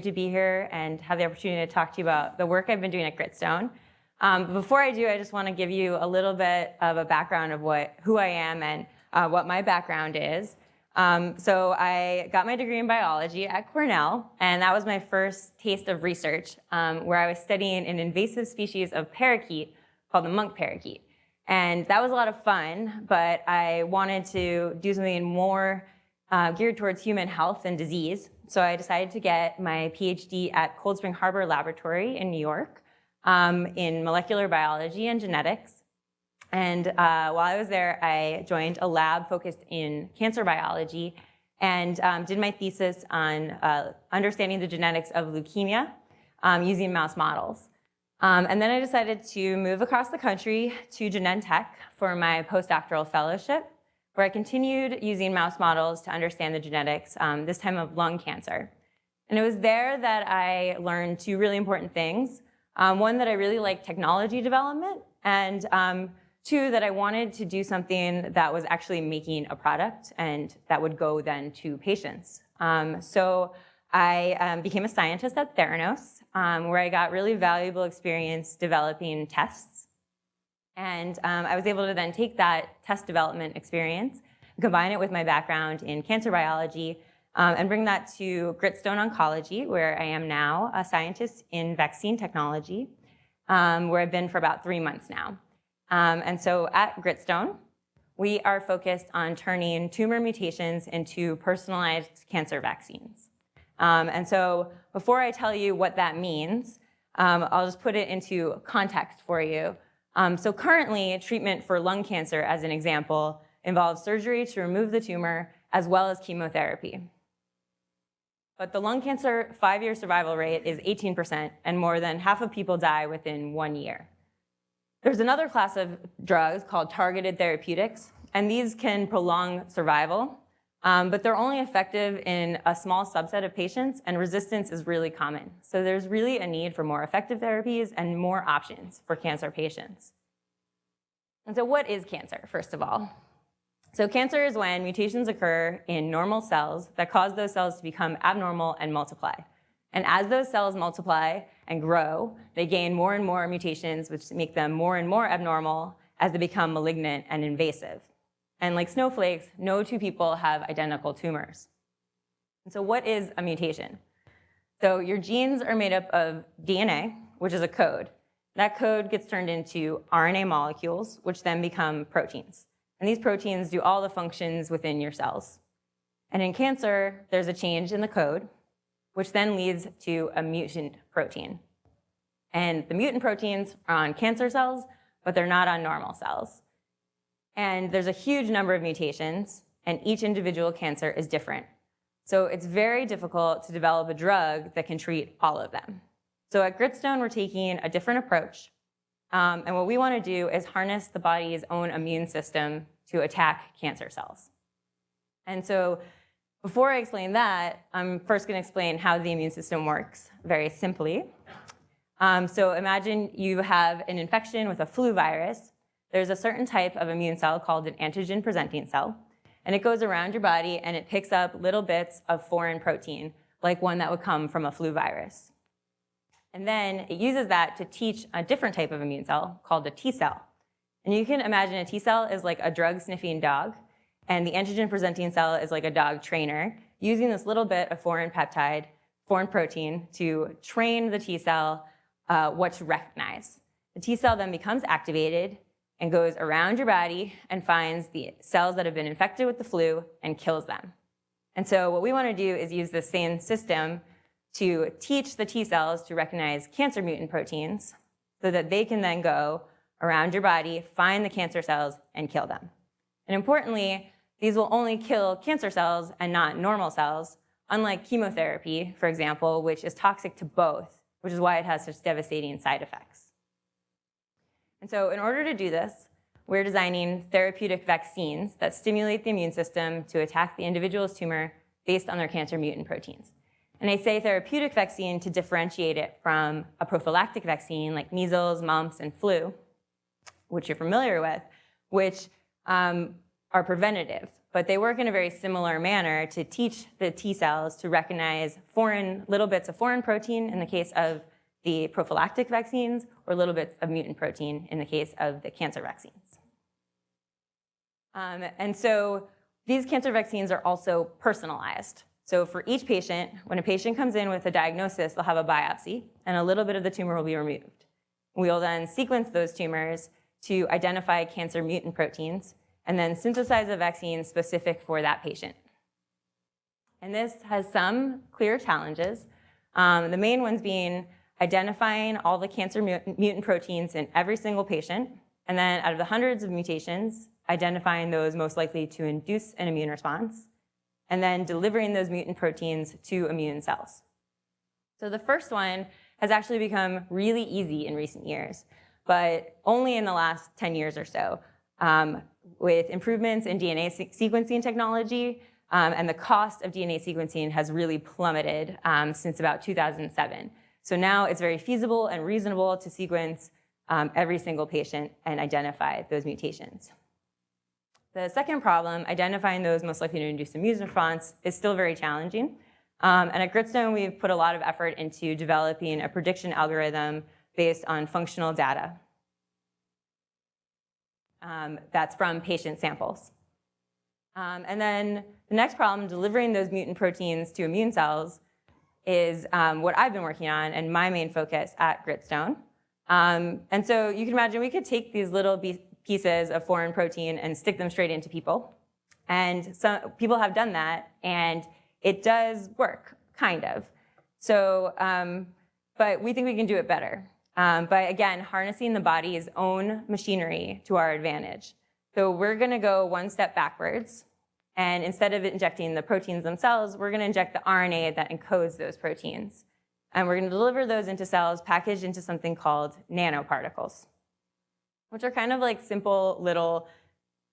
to be here and have the opportunity to talk to you about the work I've been doing at Gritstone. Um, before I do, I just want to give you a little bit of a background of what, who I am and uh, what my background is. Um, so I got my degree in biology at Cornell, and that was my first taste of research, um, where I was studying an invasive species of parakeet called the monk parakeet. And that was a lot of fun, but I wanted to do something more uh, geared towards human health and disease. So I decided to get my PhD at Cold Spring Harbor Laboratory in New York um, in molecular biology and genetics. And uh, while I was there, I joined a lab focused in cancer biology and um, did my thesis on uh, understanding the genetics of leukemia um, using mouse models. Um, and then I decided to move across the country to Genentech for my postdoctoral fellowship, where I continued using mouse models to understand the genetics, um, this time of lung cancer. And it was there that I learned two really important things. Um, one, that I really liked technology development, and um, two, that I wanted to do something that was actually making a product and that would go then to patients. Um, so I um, became a scientist at Theranos, um, where I got really valuable experience developing tests. And um, I was able to then take that test development experience, combine it with my background in cancer biology, um, and bring that to Gritstone Oncology, where I am now a scientist in vaccine technology, um, where I've been for about three months now. Um, and so at Gritstone, we are focused on turning tumor mutations into personalized cancer vaccines. Um, and so before I tell you what that means, um, I'll just put it into context for you. Um, so currently, treatment for lung cancer, as an example, involves surgery to remove the tumor as well as chemotherapy. But the lung cancer five-year survival rate is 18%, and more than half of people die within one year. There's another class of drugs called targeted therapeutics, and these can prolong survival um, but they're only effective in a small subset of patients and resistance is really common. So there's really a need for more effective therapies and more options for cancer patients. And so what is cancer, first of all? So cancer is when mutations occur in normal cells that cause those cells to become abnormal and multiply. And as those cells multiply and grow, they gain more and more mutations which make them more and more abnormal as they become malignant and invasive. And like snowflakes, no two people have identical tumors. And so what is a mutation? So your genes are made up of DNA, which is a code. That code gets turned into RNA molecules, which then become proteins. And these proteins do all the functions within your cells. And in cancer, there's a change in the code, which then leads to a mutant protein. And the mutant proteins are on cancer cells, but they're not on normal cells. And there's a huge number of mutations, and each individual cancer is different. So it's very difficult to develop a drug that can treat all of them. So at Gritstone, we're taking a different approach. Um, and what we want to do is harness the body's own immune system to attack cancer cells. And so before I explain that, I'm first going to explain how the immune system works very simply. Um, so imagine you have an infection with a flu virus, there's a certain type of immune cell called an antigen presenting cell, and it goes around your body and it picks up little bits of foreign protein, like one that would come from a flu virus. And then it uses that to teach a different type of immune cell called a T cell. And you can imagine a T cell is like a drug sniffing dog, and the antigen presenting cell is like a dog trainer, using this little bit of foreign peptide, foreign protein, to train the T cell uh, what to recognize. The T cell then becomes activated, and goes around your body and finds the cells that have been infected with the flu and kills them. And so what we want to do is use the same system to teach the T cells to recognize cancer mutant proteins so that they can then go around your body, find the cancer cells, and kill them. And importantly, these will only kill cancer cells and not normal cells, unlike chemotherapy, for example, which is toxic to both, which is why it has such devastating side effects. And so in order to do this, we're designing therapeutic vaccines that stimulate the immune system to attack the individual's tumor based on their cancer mutant proteins. And I say therapeutic vaccine to differentiate it from a prophylactic vaccine like measles, mumps, and flu, which you're familiar with, which um, are preventative, but they work in a very similar manner to teach the T cells to recognize foreign, little bits of foreign protein in the case of the prophylactic vaccines, or little bits of mutant protein in the case of the cancer vaccines. Um, and so these cancer vaccines are also personalized. So for each patient, when a patient comes in with a diagnosis, they'll have a biopsy, and a little bit of the tumor will be removed. We'll then sequence those tumors to identify cancer mutant proteins, and then synthesize a vaccine specific for that patient. And this has some clear challenges. Um, the main ones being identifying all the cancer mutant proteins in every single patient, and then out of the hundreds of mutations, identifying those most likely to induce an immune response, and then delivering those mutant proteins to immune cells. So the first one has actually become really easy in recent years, but only in the last 10 years or so. Um, with improvements in DNA se sequencing technology, um, and the cost of DNA sequencing has really plummeted um, since about 2007. So now it's very feasible and reasonable to sequence um, every single patient and identify those mutations. The second problem, identifying those most likely to induce immune response, is still very challenging. Um, and at Gritstone, we've put a lot of effort into developing a prediction algorithm based on functional data um, that's from patient samples. Um, and then the next problem, delivering those mutant proteins to immune cells, is um, what I've been working on and my main focus at Gritstone. Um, and so you can imagine we could take these little pieces of foreign protein and stick them straight into people. And some people have done that, and it does work, kind of. So, um, but we think we can do it better um, by, again, harnessing the body's own machinery to our advantage. So we're to go one step backwards. And instead of injecting the proteins themselves, we're going to inject the RNA that encodes those proteins. And we're going to deliver those into cells packaged into something called nanoparticles, which are kind of like simple little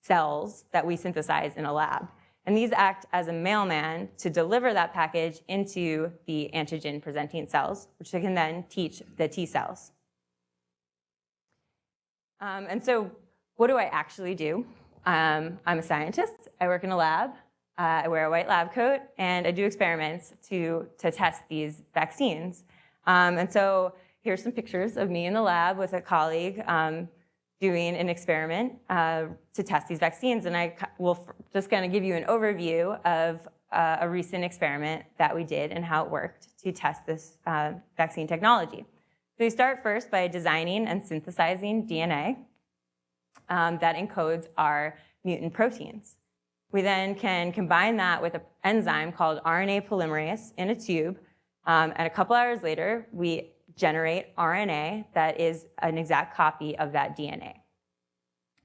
cells that we synthesize in a lab. And these act as a mailman to deliver that package into the antigen-presenting cells, which they can then teach the T cells. Um, and so what do I actually do? Um, I'm a scientist. I work in a lab. Uh, I wear a white lab coat, and I do experiments to, to test these vaccines. Um, and so here's some pictures of me in the lab with a colleague um, doing an experiment uh, to test these vaccines. And I will just kind of give you an overview of uh, a recent experiment that we did and how it worked to test this uh, vaccine technology. So we start first by designing and synthesizing DNA um, that encodes our mutant proteins. We then can combine that with an enzyme called RNA polymerase in a tube, um, and a couple hours later, we generate RNA that is an exact copy of that DNA.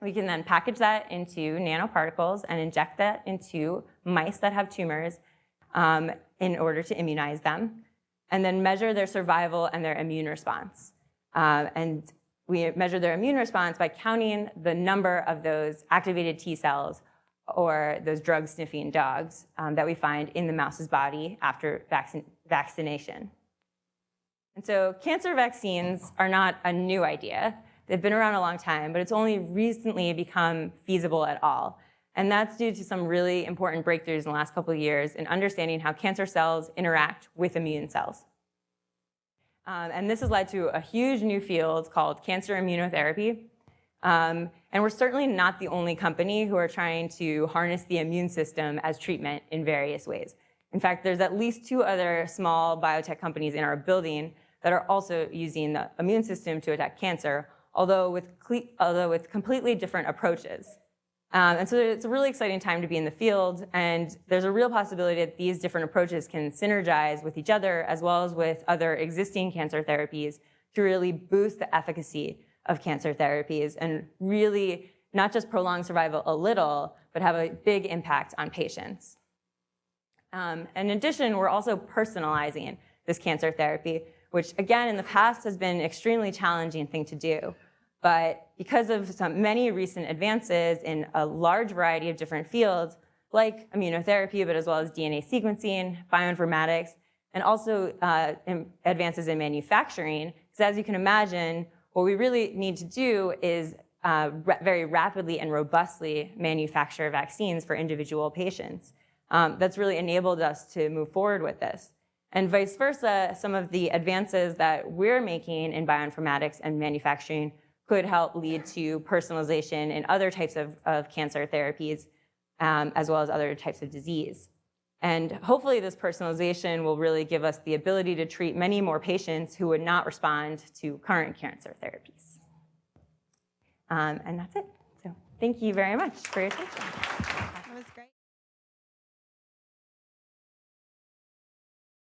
We can then package that into nanoparticles and inject that into mice that have tumors um, in order to immunize them, and then measure their survival and their immune response. Uh, and we measure their immune response by counting the number of those activated T cells or those drug-sniffing dogs um, that we find in the mouse's body after vaccination. And so cancer vaccines are not a new idea. They've been around a long time, but it's only recently become feasible at all. And that's due to some really important breakthroughs in the last couple of years in understanding how cancer cells interact with immune cells. Um, and this has led to a huge new field called cancer immunotherapy. Um, and we're certainly not the only company who are trying to harness the immune system as treatment in various ways. In fact, there's at least two other small biotech companies in our building that are also using the immune system to attack cancer, although with, although with completely different approaches. Um, and so it's a really exciting time to be in the field, and there's a real possibility that these different approaches can synergize with each other as well as with other existing cancer therapies to really boost the efficacy of cancer therapies and really not just prolong survival a little, but have a big impact on patients. Um, in addition, we're also personalizing this cancer therapy which again in the past has been an extremely challenging thing to do. But because of some many recent advances in a large variety of different fields, like immunotherapy, but as well as DNA sequencing, bioinformatics, and also uh, in advances in manufacturing, because as you can imagine, what we really need to do is uh, very rapidly and robustly manufacture vaccines for individual patients. Um, that's really enabled us to move forward with this. And vice versa, some of the advances that we're making in bioinformatics and manufacturing could help lead to personalization in other types of, of cancer therapies, um, as well as other types of disease. And hopefully this personalization will really give us the ability to treat many more patients who would not respond to current cancer therapies. Um, and that's it. So thank you very much for your attention. That was great.